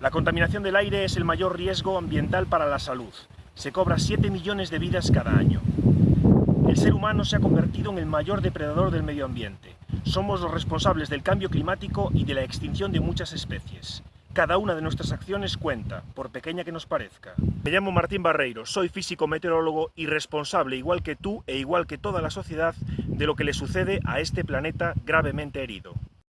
La contaminación del aire es el mayor riesgo ambiental para la salud. Se cobra 7 millones de vidas cada año. El ser humano se ha convertido en el mayor depredador del medio ambiente. Somos los responsables del cambio climático y de la extinción de muchas especies. Cada una de nuestras acciones cuenta, por pequeña que nos parezca. Me llamo Martín Barreiro, soy físico meteorólogo y responsable, igual que tú e igual que toda la sociedad, de lo que le sucede a este planeta gravemente herido.